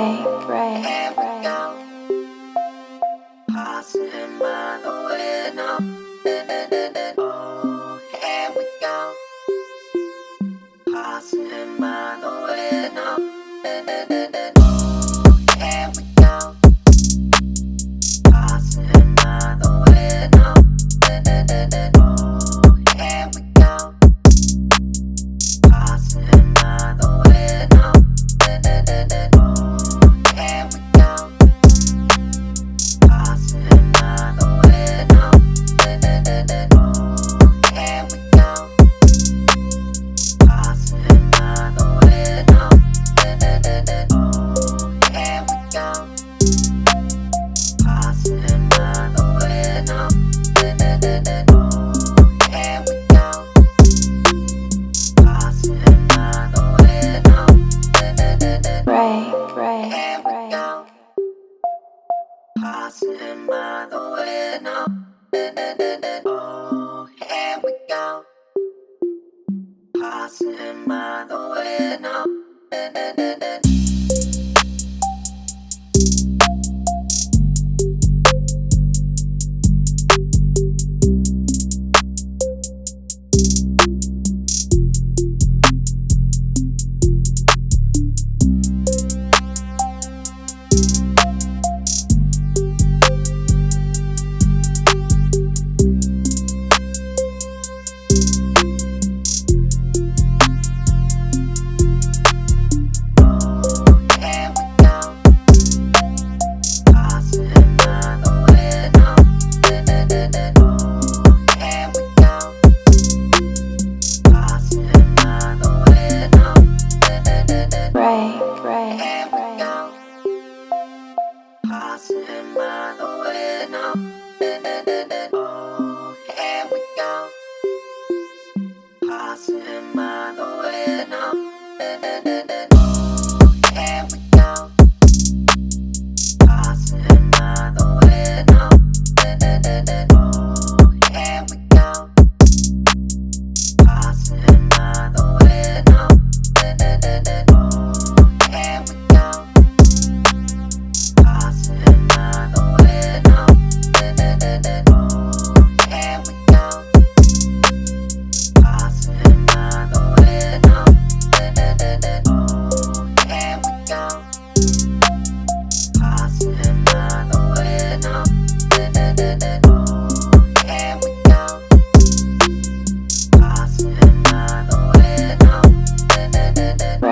pray, pray, pray. Passing by the window. mind going on. Oh, here we go. Passing by the window.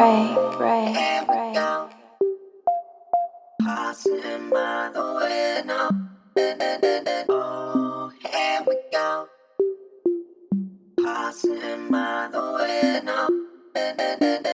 break, break, break. Passing by the window. Oh, here we go. Passing by the window.